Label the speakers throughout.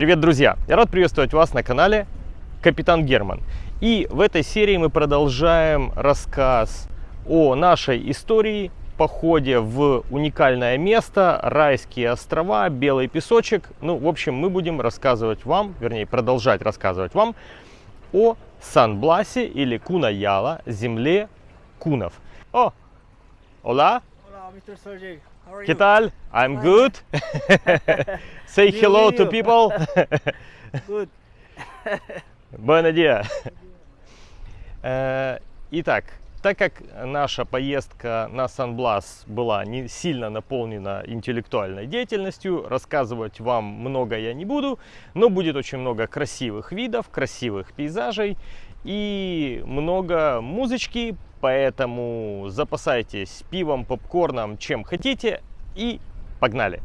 Speaker 1: Привет, друзья! Я рад приветствовать вас на канале Капитан Герман. И в этой серии мы продолжаем рассказ о нашей истории, походе в уникальное место, райские острова, белый песочек. Ну, в общем, мы будем рассказывать вам, вернее, продолжать рассказывать вам о Сан-Бласе или Кунаяла, земле кунов. О.
Speaker 2: How are
Speaker 1: ¿Qué
Speaker 2: you?
Speaker 1: tal? I'm good. Say hello to people.
Speaker 2: Good.
Speaker 1: Buenos dia. Э, Итак, так как наша поездка на Сан-Блас была не сильно наполнена интеллектуальной деятельностью, рассказывать вам много я не буду, но будет очень много красивых видов, красивых пейзажей и много музычки, поэтому запасайтесь пивом, попкорном, чем хотите и погнали!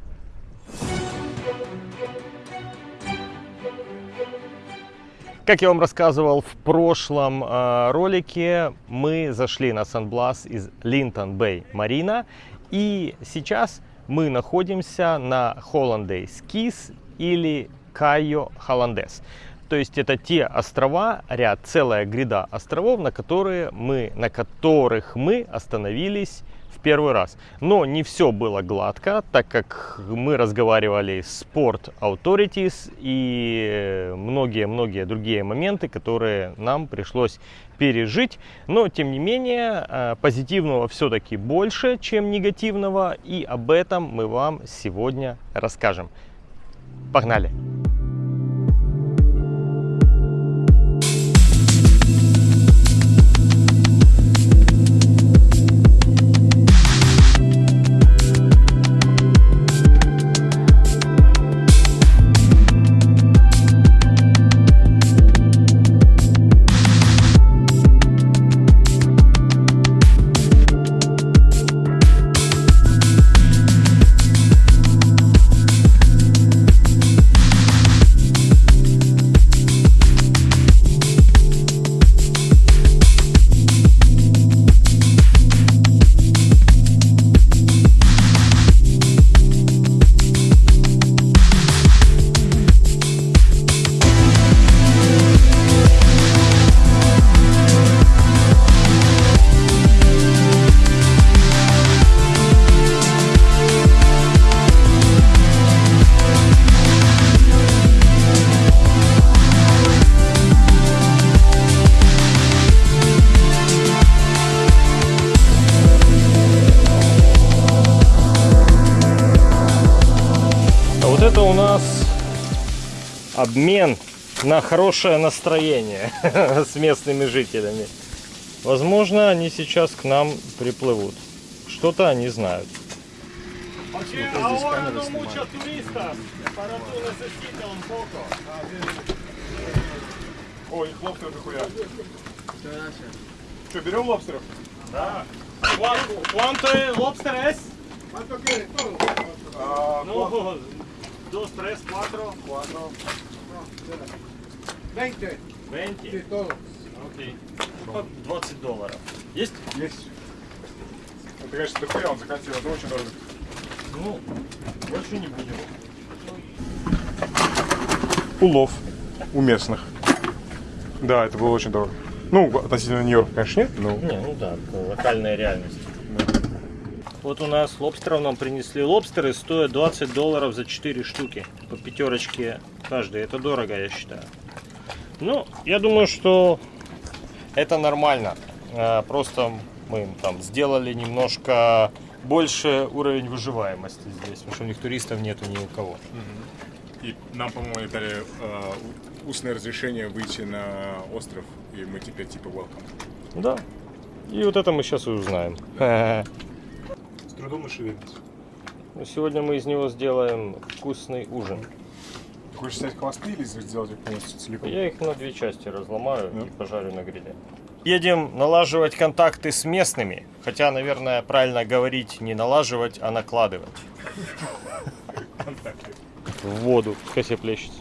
Speaker 1: Как я вам рассказывал в прошлом э, ролике, мы зашли на Сан-Блас из Линтон Бэй Марина. И сейчас мы находимся на Холландейс Кис или Кайо Холландес. То есть это те острова, ряд, целая гряда островов, на, которые мы, на которых мы остановились первый раз. Но не все было гладко, так как мы разговаривали с Port Authorities и многие-многие другие моменты, которые нам пришлось пережить. Но, тем не менее, э, позитивного все-таки больше, чем негативного, и об этом мы вам сегодня расскажем. Погнали! обмен на хорошее настроение с местными жителями. Возможно, они сейчас к нам приплывут. Что-то они знают.
Speaker 3: О, их лобстеров дохуя. Что, берем лобстеров?
Speaker 1: Да. One, one,
Speaker 3: two,
Speaker 1: lobster Ну, 2, 3,
Speaker 3: 4. 4.
Speaker 2: 20.
Speaker 1: 20.
Speaker 2: Sí, todo.
Speaker 1: Окей. Okay. 20 долларов. Есть?
Speaker 3: Есть. Это, конечно, ТП, он захотел, это очень дорого.
Speaker 1: Ну, больше не будем.
Speaker 3: Улов у местных. Да, это было очень дорого. Ну, относительно Нью-Йорка, конечно, нет, но...
Speaker 1: Не, ну да, локальная реальность. Вот у нас лобстеров нам принесли. Лобстеры стоят 20 долларов за 4 штуки. По пятерочке каждый. Это дорого, я считаю. Ну, я думаю, что это нормально. Э, Просто мы там сделали немножко больше уровень выживаемости здесь. Потому что у них туристов нету ни у кого.
Speaker 3: И нам, по-моему, дали э, устное разрешение выйти на остров, и мы теперь типа welcome.
Speaker 1: Да. И вот это мы сейчас и узнаем.
Speaker 3: С трудом и шевелится.
Speaker 1: Ну, Сегодня мы из него сделаем вкусный ужин.
Speaker 3: Ты хочешь снять хвосты или сделать их полностью целиком?
Speaker 1: Я их на две части разломаю
Speaker 3: Да.
Speaker 1: и пожарю на гриле. Едем налаживать контакты с местными. Хотя, наверное, правильно говорить не налаживать, а накладывать. В воду. Пускай себе плещется.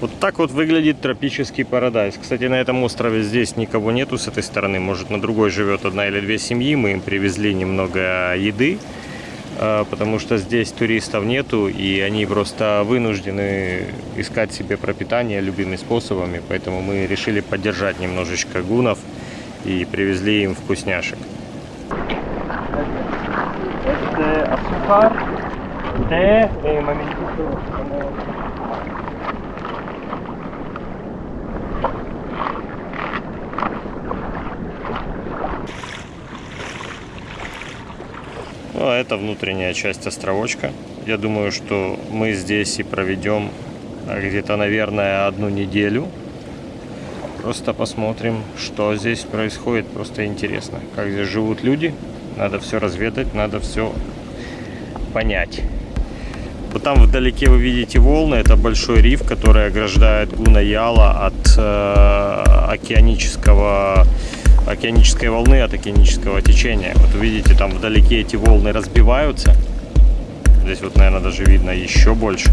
Speaker 1: Вот так вот выглядит тропический парадайз. Кстати, на этом острове здесь никого нету с этой стороны. Может, на другой живет одна или две семьи. Мы им привезли немного еды. э, потому что здесь туристов нету, и они просто вынуждены искать себе пропитание любыми способами, поэтому мы решили поддержать немножечко гунов и привезли им вкусняшек. Azúcar, té, Ну, а это внутренняя часть островочка. Я думаю, что мы здесь и проведем а, где-то, наверное, одну неделю. Просто посмотрим, что здесь происходит. Просто интересно, как здесь живут люди. Надо все разведать, надо все понять. Вот там вдалеке вы видите волны. Это большой риф, который ограждает Гуна-Яла от э, океанического океанической волны от океанического течения. Вот видите, там вдалеке эти волны разбиваются. Здесь вот, наверное, даже видно еще больше.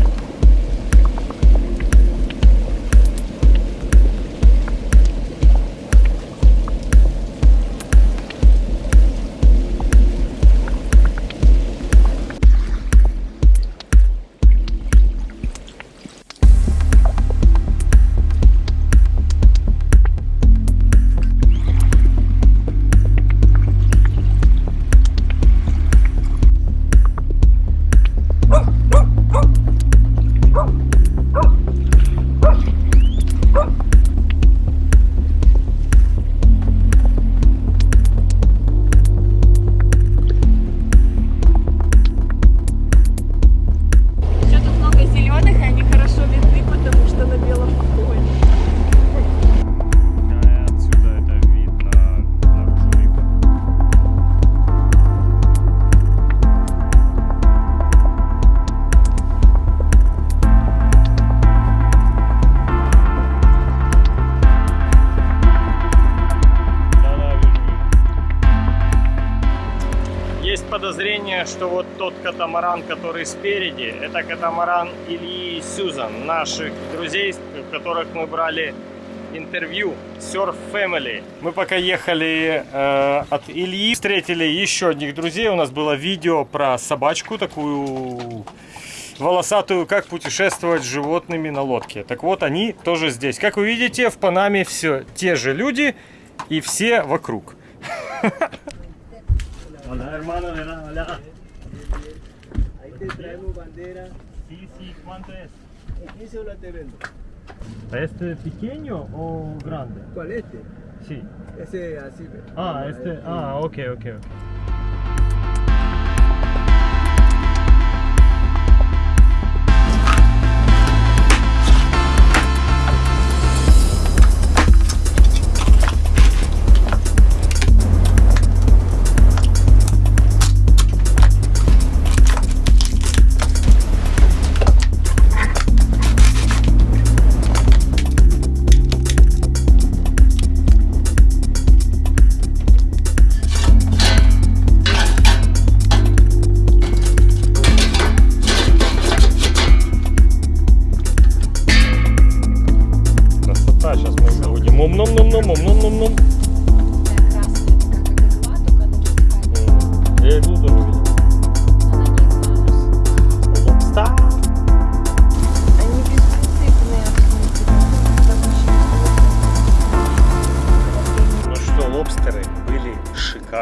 Speaker 1: Катамаран, который спереди, это катамаран Ильи и Сюзан, наших друзей, у которых мы брали интервью Surf Family. Мы пока ехали э, от Ильи, встретили еще одних друзей. У нас было видео про собачку такую волосатую, как путешествовать с животными на лодке. Так вот, они тоже здесь. Как вы видите, в Панаме все те же люди и все вокруг.
Speaker 2: Traemos bandera.
Speaker 1: Sí, sí, ¿cuánto es?
Speaker 2: ¿En 15 o la te vendo?
Speaker 1: Este pequeño o grande?
Speaker 2: ¿Cuál este?
Speaker 1: Sí.
Speaker 2: Ese así.
Speaker 1: Ah, este, ah, ok, ok.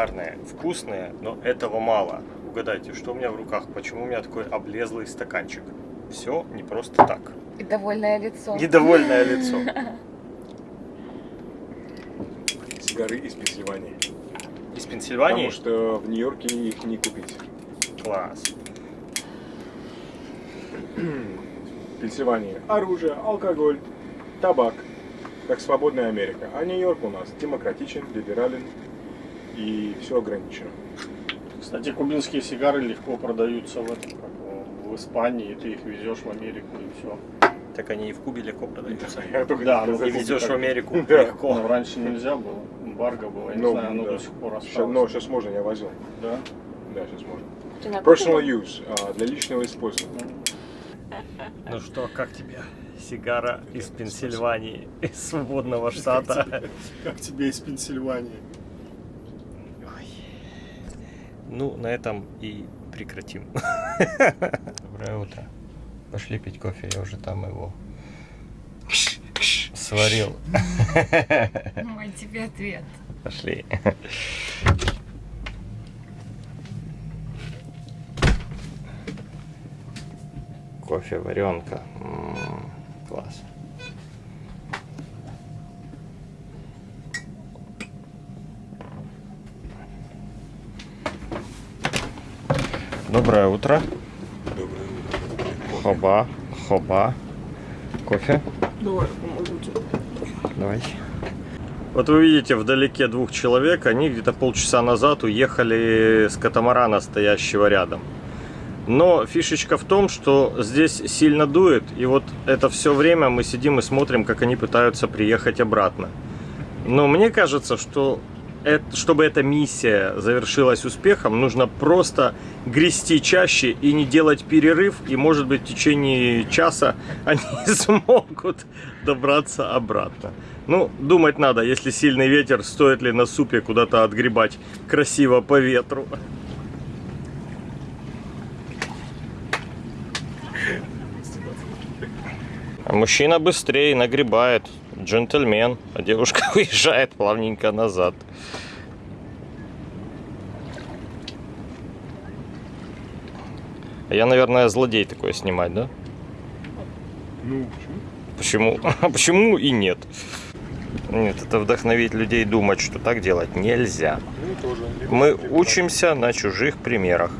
Speaker 1: Шикарные, вкусные, но этого мало. Угадайте, что у меня в руках? Почему у меня такой облезлый стаканчик? Все не просто так.
Speaker 4: И довольное лицо.
Speaker 1: Недовольное лицо.
Speaker 3: Сигары из Пенсильвании.
Speaker 1: Из Пенсильвании?
Speaker 3: Потому что в Нью-Йорке их не купить.
Speaker 1: Класс.
Speaker 3: В Пенсильвании оружие, алкоголь, табак. Как свободная Америка. А Нью-Йорк у нас демократичен, либерален и все ограничено.
Speaker 5: Кстати, кубинские сигары легко продаются в, этом, в Испании, и ты их везешь в Америку и все.
Speaker 1: Так они и в Кубе легко продаются.
Speaker 5: Да, ну,
Speaker 1: И везешь в Америку легко.
Speaker 5: Но раньше нельзя было, эмбарго было, я не
Speaker 3: Ну,
Speaker 5: знаю, оно до сих пор осталось.
Speaker 3: Но сейчас можно, я возил.
Speaker 5: Да?
Speaker 3: Да, сейчас можно. Personal use, а, для личного использования.
Speaker 1: Ну что, как тебе? Сигара из Пенсильвании, из свободного штата.
Speaker 5: Как тебе из Пенсильвании?
Speaker 1: Ну, на этом и прекратим. Доброе утро. Пошли пить кофе, я уже там его сварил.
Speaker 4: Мой тебе ответ.
Speaker 1: Пошли. Кофе, варенка. М, Класс. Доброе утро. Хоба, хоба. Кофе? Давай. Вот вы видите вдалеке двух человек, они где-то полчаса назад уехали с катамарана, стоящего рядом. Но фишечка в том, что здесь сильно дует, и вот это все время мы сидим и смотрим, как они пытаются приехать обратно. Но мне кажется, что эт- чтобы эта миссия завершилась успехом, нужно просто грести чаще и не делать перерыв, и может быть в течение часа они смогут добраться обратно. Ну, думать надо, если сильный ветер, стоит ли на супе куда-то отгребать красиво по ветру. Мужчина быстрее нагребает, джентльмен, а девушка уезжает плавненько назад. А Я, наверное, злодей такое снимать, да?
Speaker 3: Ну, почему?
Speaker 1: Почему? А почему и нет? Нет, это вдохновить людей думать, что так делать нельзя.
Speaker 3: Ну,
Speaker 1: Мы учимся на чужих примерах.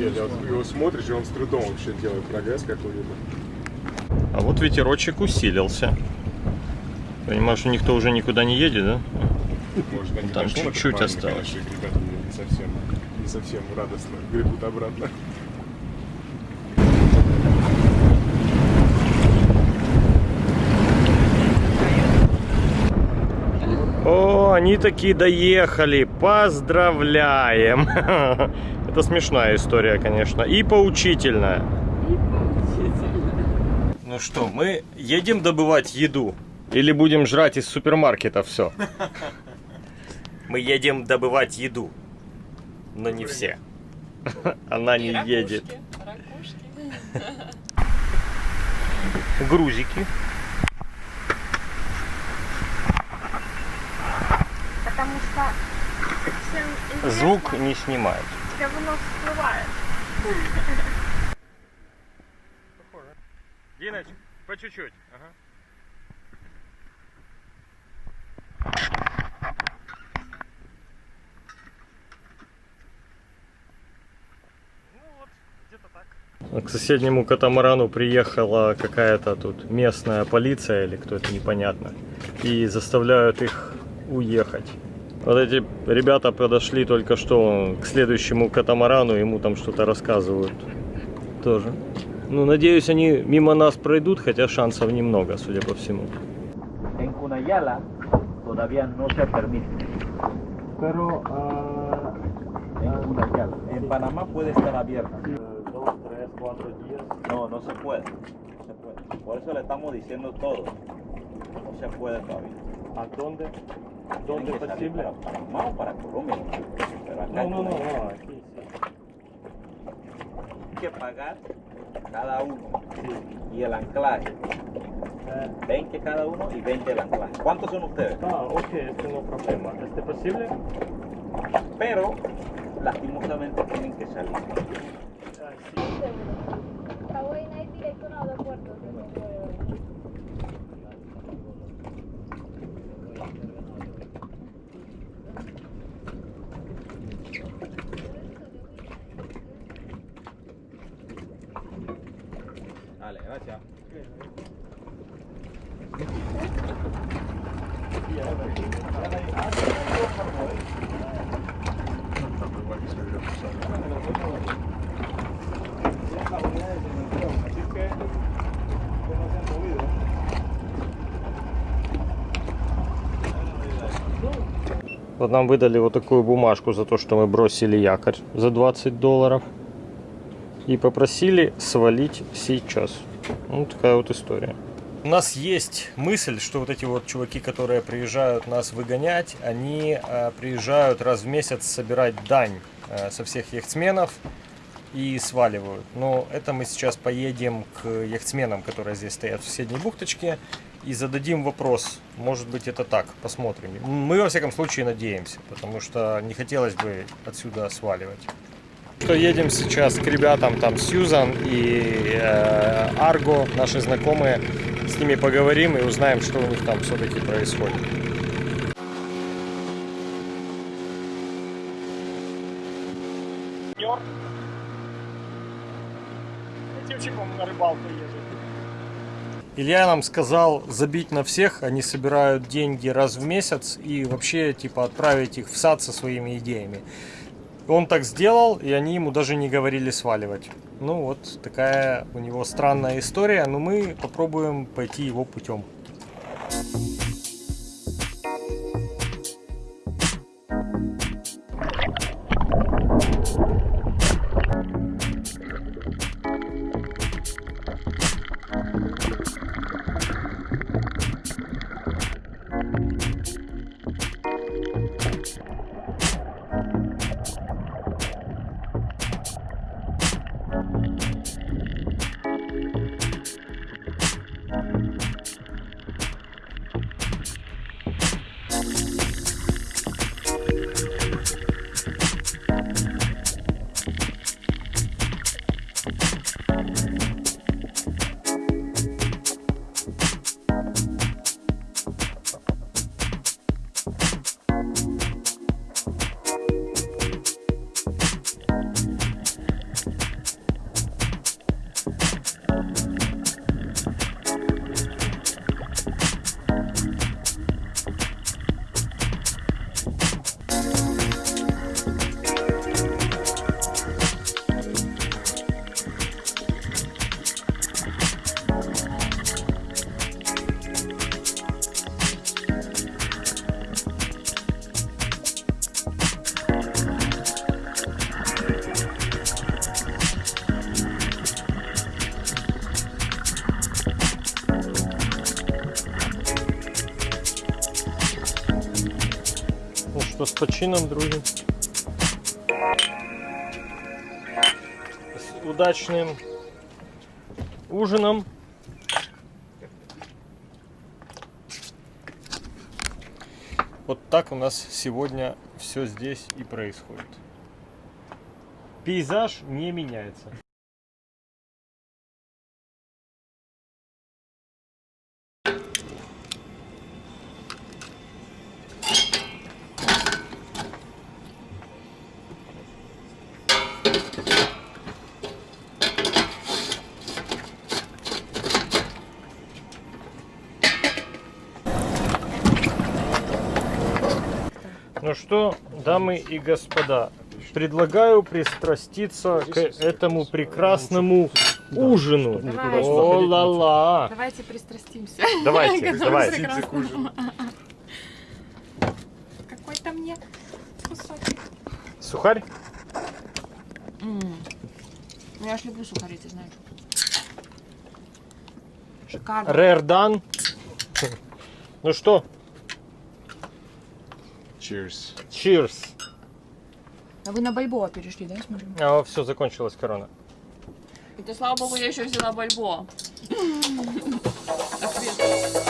Speaker 3: Если вот его смотришь, и он с трудом вообще делает прогресс какой-либо.
Speaker 1: А вот ветерочек усилился. Понимаешь, никто уже никуда не едет, да?
Speaker 3: Может, они
Speaker 1: Там чуть-чуть осталось.
Speaker 3: конечно, ребята не совсем, не совсем радостно гребут обратно.
Speaker 1: О, они такие доехали. Поздравляем. Это смешная история, конечно. И поучительная. Ну что, мы едем добывать еду? Или будем жрать из супермаркета все? Мы едем добывать еду. Но не все. Она не едет. Грузики.
Speaker 4: Потому что
Speaker 1: Звук не снимает.
Speaker 4: Говно всплывает.
Speaker 1: Диноч, по чуть-чуть. К соседнему катамарану приехала какая-то тут местная полиция или кто это непонятно. И заставляют их уехать. Вот эти ребята подошли только что к следующему катамарану, ему там что-то рассказывают. Тоже. Ну, надеюсь, они мимо нас пройдут, хотя шансов немного, судя по всему.
Speaker 2: Por eso le estamos diciendo todo. No se puede todavía.
Speaker 1: ¿A dónde?
Speaker 2: Tienen que salir para Panamá o para Colombia. Pero acá en Cunayala
Speaker 1: aquí
Speaker 2: hay que pagar cada uno. Y el anclaje. 20 cada uno y 20 el anclaje. ¿Cuántos son ustedes?
Speaker 1: Ah, ok, este no problema. ¿Este posible?
Speaker 2: Pero lastimosamente tienen que salir.
Speaker 6: Hawái
Speaker 2: gracias.
Speaker 1: Вот нам выдали вот такую бумажку за то, что мы бросили якорь за 20 долларов. И попросили свалить сейчас. Ну, такая вот история. У нас есть мысль, что вот эти вот чуваки, которые приезжают нас выгонять, они э, приезжают раз в месяц собирать дань э, со всех яхтсменов и сваливают. Но это мы сейчас поедем к яхтсменам, которые здесь стоят в соседней бухточке, и зададим вопрос. Может быть это так, посмотрим. Мы во всяком случае надеемся, потому что не хотелось бы отсюда сваливать. Что едем сейчас к ребятам, там Сьюзан и э, Арго, наши знакомые, с ними поговорим и узнаем, что у них там все-таки происходит.
Speaker 5: Этим на рыбалку ездит.
Speaker 1: Илья нам сказал забить на всех, они собирают деньги раз в месяц и вообще типа отправить их в сад со своими идеями. Он так сделал, и они ему даже не говорили сваливать. Ну вот такая у него странная история, но мы попробуем пойти его путем. Почином, друзі. С удачным ужином. Вот так у нас сегодня все здесь и происходит. Пейзаж не меняется. Что, дамы и господа, предлагаю пристраститься к этому прекрасному ужину. О-ла-ла!
Speaker 4: Давайте пристрастимся.
Speaker 1: Давайте, давайте.
Speaker 4: Какой-то мне кусочек.
Speaker 1: Сухарь?
Speaker 4: Ну, Я ж люблю сухари, ты знаешь. Шикарно.
Speaker 1: Рердан. Ну что,
Speaker 3: Cheers.
Speaker 1: cheers.
Speaker 4: А вы на Бальбоа перешли, да, я смотрю?
Speaker 1: А, все, закончилась корона.
Speaker 4: Это, слава богу, я еще взяла Бальбоа.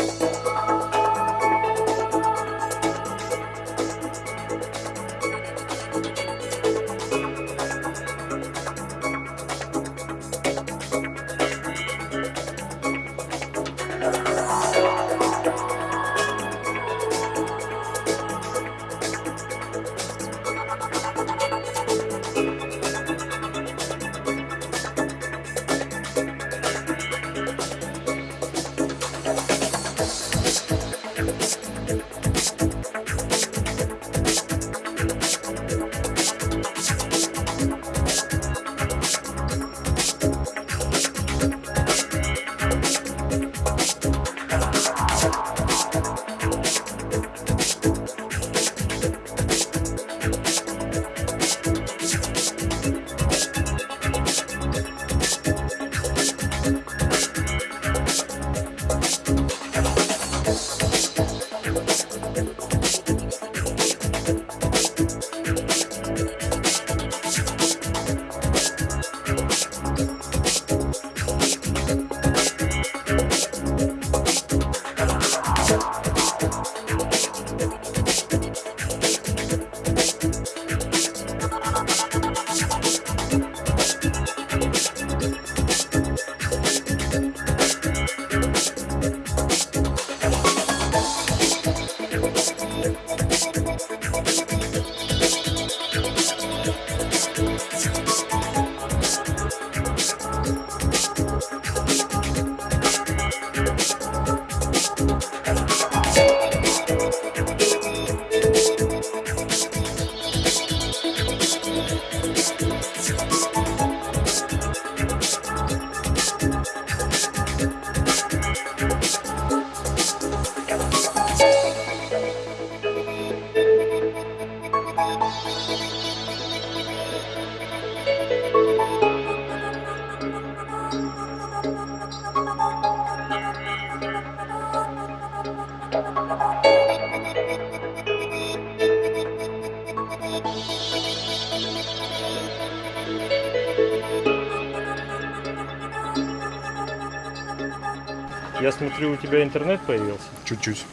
Speaker 1: смотрю, у тебя интернет появился.
Speaker 3: Чуть-чуть.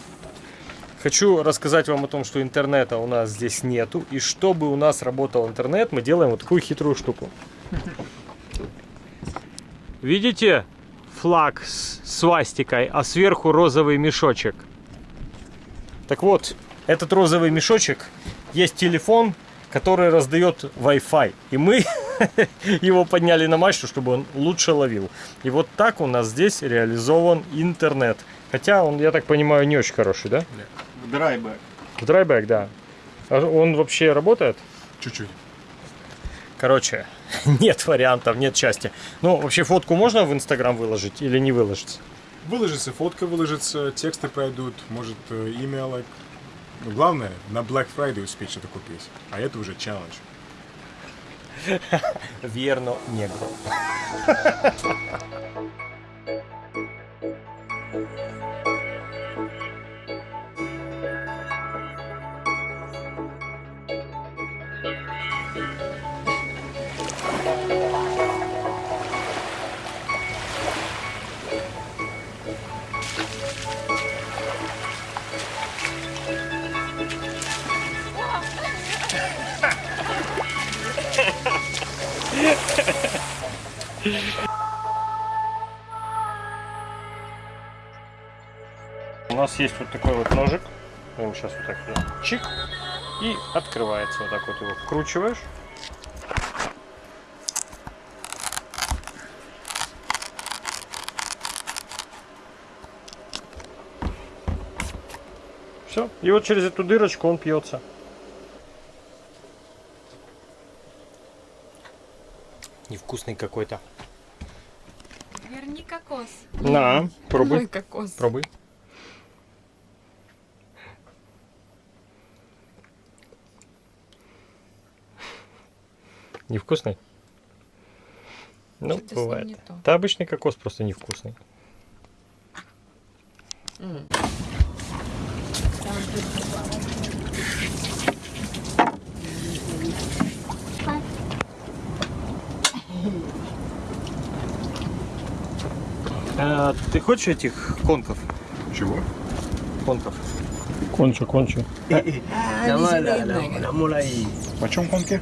Speaker 1: Хочу рассказать вам о том, что интернета у нас здесь нету. И чтобы у нас работал интернет, мы делаем вот такую хитрую штуку. Видите флаг с свастикой, а сверху розовый мешочек? Так вот, этот розовый мешочек есть телефон, который раздает Wi-Fi. И мы его подняли на мачту, чтобы он лучше ловил. И вот так у нас здесь реализован интернет. Хотя он, я так понимаю, не очень хороший, да?
Speaker 5: В драйбэк.
Speaker 1: В драйбэк, да. А он вообще работает?
Speaker 3: Чуть-чуть.
Speaker 1: Короче, нет вариантов, нет счастья. Ну, вообще фотку можно в Инстаграм выложить или не выложить?
Speaker 3: Выложится фотка, выложится, тексты пройдут, может э, имя, главное, на Black Friday успеть что-то купить. А это уже челлендж.
Speaker 1: Вierno Negro. есть вот такой вот ножик. Мы его сейчас вот так вот чик. И открывается вот так вот его вкручиваешь. Все. И вот через эту дырочку он пьется. Невкусный какой-то.
Speaker 4: Верни кокос.
Speaker 1: На, пробуй.
Speaker 4: Мой кокос.
Speaker 1: Пробуй. Невкусный? Ну, бывает.
Speaker 4: не то.
Speaker 1: Да, обычный кокос просто невкусный. А, ты хочешь этих конков?
Speaker 3: Чего?
Speaker 1: Конков.
Speaker 5: Кончу, кончу.
Speaker 3: Почем конки?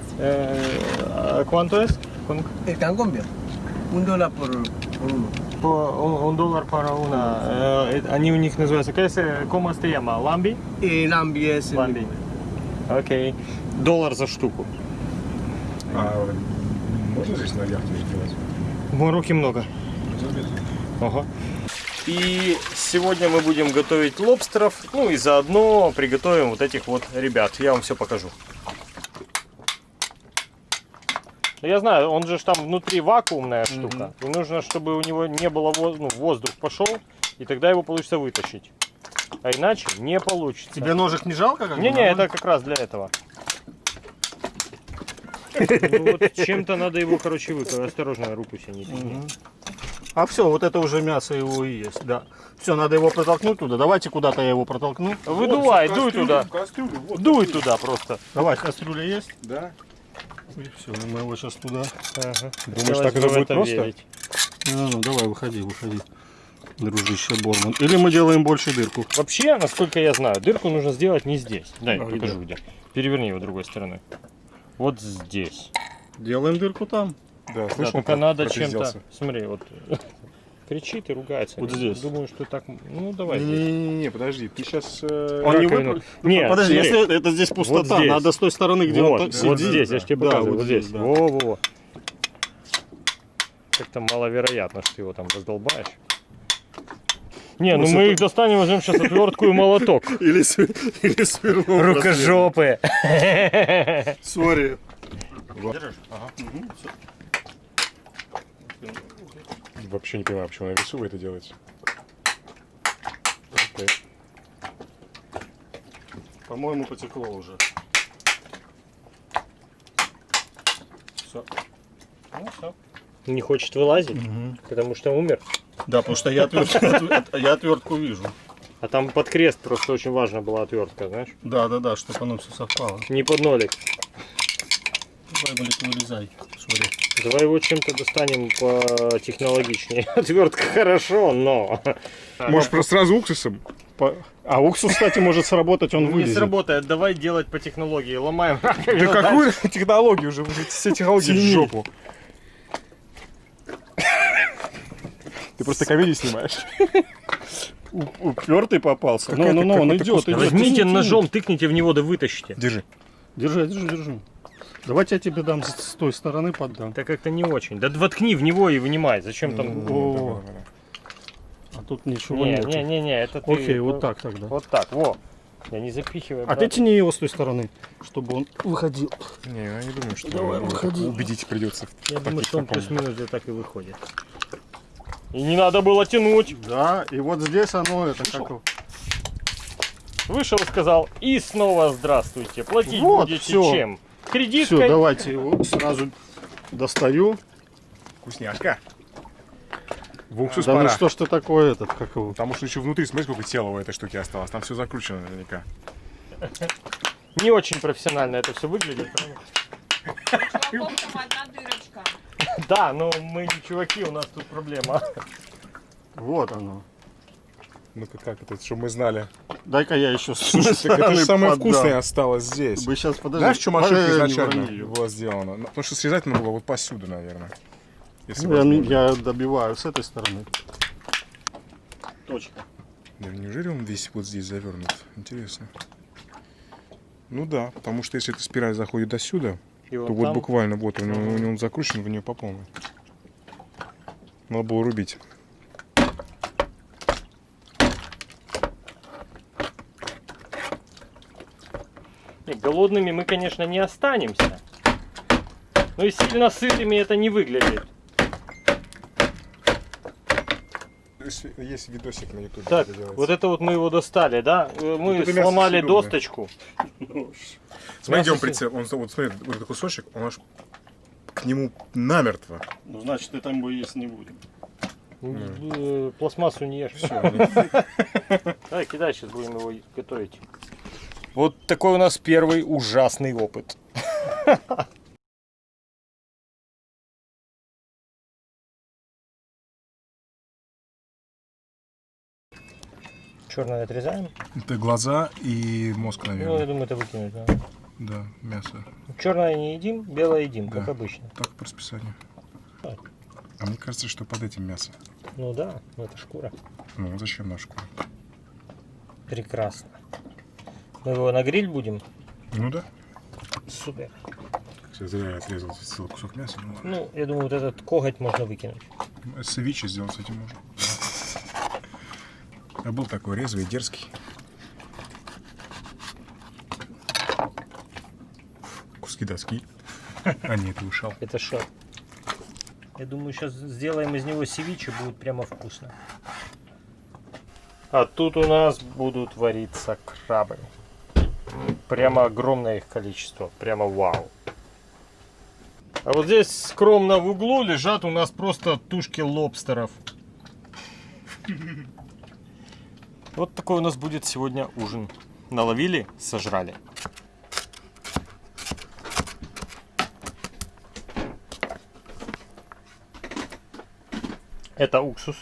Speaker 1: ¿Cuánto es?
Speaker 7: Con bien. Un dólar por, por uno.
Speaker 1: По un, dólar para una. Э, они у них называются. ¿Qué es, eh, ¿Cómo se llama? Ламби?
Speaker 7: El ambi es el
Speaker 1: Ламби. Окей. Доллар за штуку.
Speaker 3: А можно здесь на яхте сделать?
Speaker 1: В Марокке много. Ага. И сегодня мы будем готовить лобстеров, ну и заодно приготовим вот этих вот ребят. Я вам все покажу. Ну, Я знаю, он же там внутри вакуумная штука. И нужно, чтобы у него не было воз- ну, воздух пошел, и тогда его получится вытащить. А иначе не получится.
Speaker 5: Тебе ножик не жалко? как бы,
Speaker 1: Не-не, это как раз для этого. Ну вот чем-то надо его, короче, выкрыть. Осторожно, руку себе не пикни.
Speaker 5: А все, вот это уже мясо его и есть, да. Все, надо его протолкнуть туда. Давайте куда-то я его протолкну.
Speaker 1: Выдувай, дуй туда.
Speaker 3: В кастрюлю, вот.
Speaker 1: Дуй туда просто.
Speaker 5: Давай, кастрюля есть.
Speaker 3: Да.
Speaker 5: И все, мы его сейчас туда.
Speaker 1: Ага.
Speaker 3: Думаешь, так это будет просто?
Speaker 1: верить.
Speaker 5: Ну, ну, давай, выходи, выходи. Дружище Борман. Или мы делаем больше дырку.
Speaker 1: Вообще, насколько я знаю, дырку нужно сделать не здесь. Дай,
Speaker 5: А,
Speaker 1: покажу
Speaker 5: где?
Speaker 1: где. Переверни его другой стороной. Вот здесь.
Speaker 5: Делаем дырку там.
Speaker 3: Да,
Speaker 1: Да,
Speaker 3: слышал,
Speaker 1: только надо чем-то. Смотри, вот. Кричит и ругается.
Speaker 5: Вот здесь.
Speaker 1: Думаю, что так... Ну, давай. здесь.
Speaker 3: Не-не-не, подожди, ты сейчас...
Speaker 5: Он не выпрыг-
Speaker 1: Нет,
Speaker 5: Подожди,
Speaker 1: смотри.
Speaker 5: если это здесь пустота,
Speaker 1: здесь.
Speaker 5: надо с той стороны, где
Speaker 1: вот,
Speaker 5: он так
Speaker 1: вот
Speaker 5: сидит.
Speaker 1: здесь, я же тебе
Speaker 5: Да,
Speaker 1: показываю, вот
Speaker 5: здесь,
Speaker 1: здесь.
Speaker 5: да.
Speaker 1: Во-во-во. Как-то маловероятно, что ты его там раздолбаешь. Не, ну мы их достанем, возьмем сейчас отвертку и молоток.
Speaker 5: Или, или свернул.
Speaker 1: Рукожопы.
Speaker 5: Сори.
Speaker 3: Вообще не понимаю, почему на весу вы это делаете. Окей.
Speaker 5: По-моему, потекло уже. Все. Ну, все.
Speaker 1: Не хочет вылазить, потому что умер.
Speaker 5: Да, потому что я, отвер- я отвертку вижу.
Speaker 1: А там под крест просто очень важна была отвертка, знаешь?
Speaker 5: Да, да, да, чтобы оно все совпало.
Speaker 1: Не под нолик.
Speaker 5: Давай, Малик, вылезай. Сори.
Speaker 1: Давай его чем-то достанем по технологичнее. Отвертка хорошо, но...
Speaker 3: Может, просто сразу уксусом?
Speaker 5: По- А уксус, кстати, может сработать, он
Speaker 1: Не
Speaker 5: вылезет.
Speaker 1: сработает, давай делать по технологии. Ломаем
Speaker 3: Да какую технологию уже? Все технологии в жопу. Ты просто комедии снимаешь.
Speaker 5: Упертый попался. Ну, ну, ну, он идет.
Speaker 1: Возьмите ножом, тыкните в него, да вытащите.
Speaker 3: Держи.
Speaker 5: Держи, держи, держи. Давайте я тебе дам с с той стороны поддам.
Speaker 1: Это как-то не очень. Да воткни в него и вынимай. Зачем там...
Speaker 5: О, а тут ничего
Speaker 1: Не,
Speaker 5: нет.
Speaker 1: не, не, не, это ты...
Speaker 5: Окей, вот так тогда.
Speaker 1: Вот так, во. Я не запихиваю.
Speaker 5: А ты тяни его с той стороны, чтобы он выходил.
Speaker 3: Не, я не думаю, что
Speaker 5: Давай,
Speaker 3: его
Speaker 5: выходи.
Speaker 3: убедить придется.
Speaker 1: Я думаю, что он плюс-минус где так и выходит. И не надо было тянуть.
Speaker 5: Да, и вот здесь оно, это как...
Speaker 1: Вышел, сказал, и снова здравствуйте. Платить
Speaker 5: Вот,
Speaker 1: будете
Speaker 5: всё.
Speaker 1: чем? Кредиткой?
Speaker 5: Все, давайте его сразу достаю.
Speaker 3: Вкусняшка. В уксус
Speaker 5: Да ну
Speaker 3: пора.
Speaker 5: что ж ты такое этот, как его?
Speaker 3: Потому что еще внутри, смотри, сколько тела у этой штуки осталось. Там все закручено наверняка.
Speaker 1: Не очень профессионально это все выглядит. Да, но мы не чуваки, у нас тут проблема.
Speaker 5: Вот оно.
Speaker 3: Ну-ка, как это, чтобы мы знали.
Speaker 5: Дай-ка я еще
Speaker 3: Слушай, так это же самое вкусное осталось здесь.
Speaker 5: Вы сейчас подождите.
Speaker 3: Знаешь, в чем ошибка
Speaker 5: Э, не
Speaker 3: изначально была сделана? Ну, Потому что срезать надо было вот посюда, наверное. Если
Speaker 5: Ну, Я, я добиваю с этой стороны. Точка.
Speaker 3: Да неужели он весь вот здесь завернут? Интересно. Ну да, потому что если эта спираль заходит до сюда,
Speaker 1: И
Speaker 3: то
Speaker 1: вот
Speaker 3: вот
Speaker 1: там
Speaker 3: буквально вот у него, у него он закручен в нее по полной. Надо было рубить.
Speaker 1: Не, голодными мы, конечно, не останемся. Но и сильно сытыми это не выглядит.
Speaker 3: Есть, есть видосик на ютубе.
Speaker 1: Так, вот это вот мы его достали, да? Э, Мы
Speaker 3: это мясо
Speaker 1: сломали досточку.
Speaker 3: Смотри, где он прицеп. Он, вот смотри, вот этот кусочек, он аж к нему намертво.
Speaker 5: Ну, значит, и там бы есть не будет.
Speaker 1: Э, Пластмассу не ешь. Давай, кидай, сейчас будем его готовить. Вот такой у нас первый ужасный опыт. Черное отрезаем.
Speaker 3: Это глаза и мозг,
Speaker 1: Ну, я
Speaker 3: наверное.
Speaker 1: думаю, это выкинуть. Да.
Speaker 3: Да, мясо.
Speaker 1: Черное не едим, белое едим,
Speaker 3: Да.
Speaker 1: как обычно.
Speaker 3: Так по расписанию.
Speaker 1: Так.
Speaker 3: А мне кажется, что под этим мясо.
Speaker 1: Ну да, ну это шкура.
Speaker 3: Ну, зачем наш шкура?
Speaker 1: Прекрасно. Мы его на гриль будем?
Speaker 3: Ну да.
Speaker 1: Супер.
Speaker 3: Кстати, зря я отрезал целый кусок мяса. Ну ладно.
Speaker 1: Ну, я думаю, вот этот коготь можно выкинуть.
Speaker 3: Ну, Севиче сделать с этим можно. Я был такой резвый, дерзкий. Куски доски. А нет, ты ушел.
Speaker 1: Это что? Я думаю, сейчас сделаем из него севиче, будет прямо вкусно. А тут у нас будут вариться крабы. Прямо огромное их количество. Прямо вау. А вот здесь скромно в углу лежат у нас просто тушки лобстеров. Вот такой у нас будет сегодня ужин. Наловили, сожрали. Это уксус.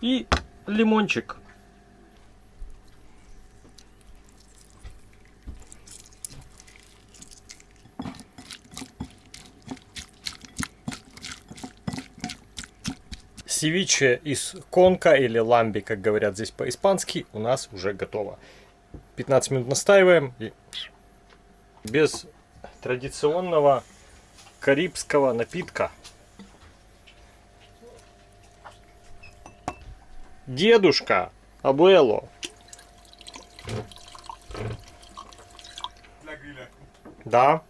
Speaker 1: И лимончик. Севиче из конка или ламби, как говорят здесь по-испански, у нас уже готово. 15 минут настаиваем. И без традиционного карибского напитка. Дедушка, абуэло. Да.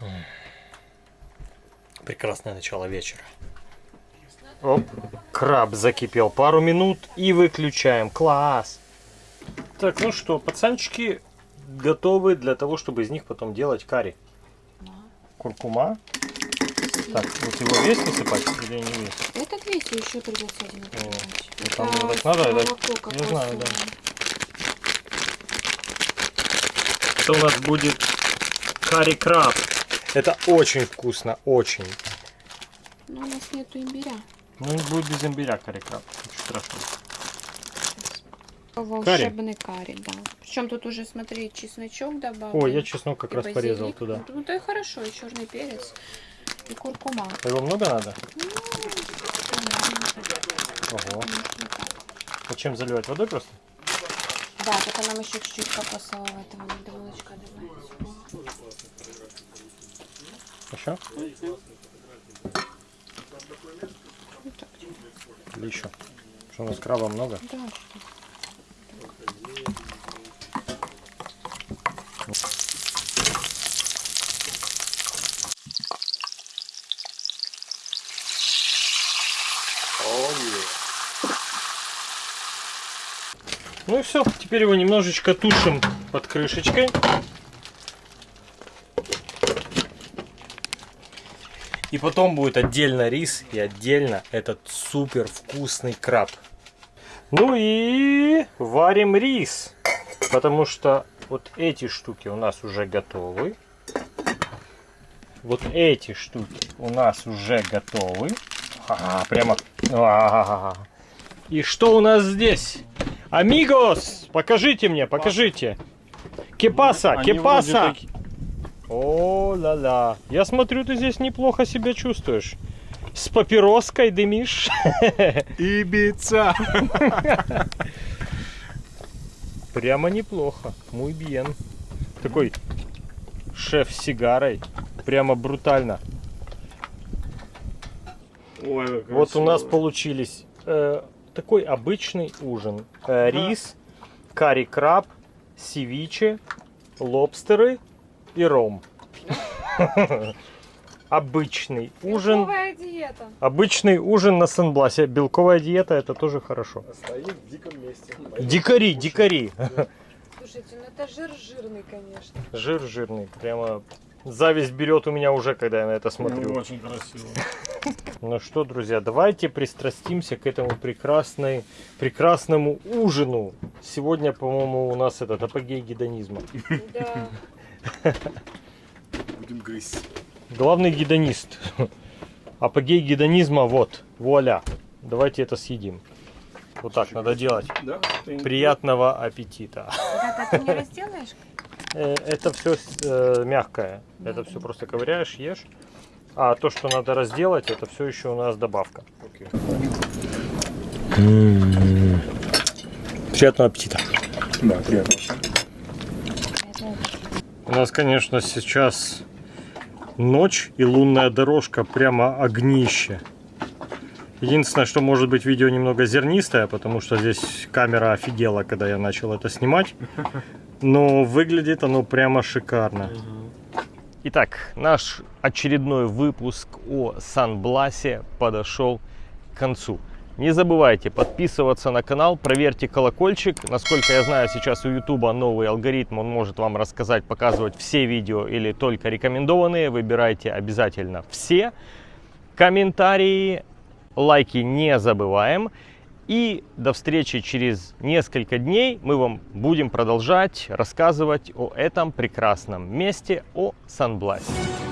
Speaker 1: М. Прекрасное начало вечера. Оп, краб закипел пару минут и выключаем. Класс. Так, ну что, пацанчики готовы для того, чтобы из них потом делать карри. Куркума. Так, вот его весь высыпать или не весь?
Speaker 8: Этот весь еще придется один
Speaker 1: ну там
Speaker 8: Это
Speaker 1: так надо, это- я знаю, да. Это у нас будет карри краб. Это очень вкусно, очень.
Speaker 8: Но у нас нету имбиря.
Speaker 1: Ну, будет без имбиря карри краб. Ничего страшного.
Speaker 8: Волшебный карри, да. Причем тут уже, смотри, чесночок добавлен.
Speaker 1: Ой, я чеснок как раз порезал
Speaker 8: базилик.
Speaker 1: туда.
Speaker 8: Ну, то и хорошо, и черный перец, и куркума.
Speaker 1: А Его много надо?
Speaker 8: Так.
Speaker 1: Ого.
Speaker 8: Так.
Speaker 1: А чем заливать? Водой просто?
Speaker 8: Да, только нам еще чуть-чуть кокосового этого надо молочка добавить.
Speaker 1: Еще? Или еще? Что у нас краба много?
Speaker 8: Да.
Speaker 1: Ну и все. Теперь его немножечко тушим под крышечкой. И потом будет отдельно рис и отдельно этот супер вкусный краб. Ну и варим рис. Потому что вот эти штуки у нас уже готовы. Вот эти штуки у нас уже готовы. А, прямо. А. И что у нас здесь? Амигос! Покажите мне, покажите. Кепаса, кепаса.
Speaker 5: вроде таки-
Speaker 1: О, ла-ла. Я смотрю, ты здесь неплохо себя чувствуешь. С папироской дымишь.
Speaker 3: Ибица!
Speaker 1: Прямо неплохо. Muy bien. Такой шеф с сигарой. Прямо брутально.
Speaker 5: Ой,
Speaker 1: Вот у нас получились э, такой обычный ужин. Э, рис, карри краб, севиче, лобстеры и ром. Обычный ужин.
Speaker 4: Белковая диета.
Speaker 1: Обычный ужин на Сенбласе. Белковая диета это тоже хорошо.
Speaker 3: Стоим в диком месте.
Speaker 1: Дикари, дикари.
Speaker 4: Слушайте, ну это жир жирный, конечно.
Speaker 1: Жир жирный. Прямо зависть берет у меня уже, когда я на это
Speaker 5: Ну,
Speaker 1: смотрю.
Speaker 5: Очень красиво.
Speaker 1: Ну что, друзья, давайте пристрастимся к этому прекрасной, прекрасному ужину. Сегодня, по-моему, у нас этот апогей гедонизма.
Speaker 4: Да.
Speaker 3: Будем грызть.
Speaker 1: Главный гедонист. Апогей гедонизма вот. Вуаля. Давайте это съедим. Вот так надо делать.
Speaker 5: Да?
Speaker 1: Приятного аппетита.
Speaker 8: Да, ты не разделаешь?
Speaker 1: Э, Это все мягкое. Это все просто ковыряешь, ешь. А то, что надо разделать, это все еще у нас добавка.
Speaker 3: Окей.
Speaker 1: Приятного аппетита.
Speaker 3: Да, приятно.
Speaker 1: У нас, конечно, сейчас ночь и лунная дорожка прямо огнище. Единственное, что может быть видео немного зернистое, потому что здесь камера офигела, когда я начал это снимать. Но выглядит оно прямо шикарно. Итак, наш очередной выпуск о Сан-Бласе подошел к концу. Не забывайте подписываться на канал, проверьте колокольчик. Насколько я знаю, сейчас у YouTube новый алгоритм, он может вам рассказать, показывать все видео или только рекомендованные. Выбирайте обязательно все. Комментарии, лайки не забываем. И до встречи через несколько дней мы вам будем продолжать рассказывать о этом прекрасном месте, о Сан-Бласе.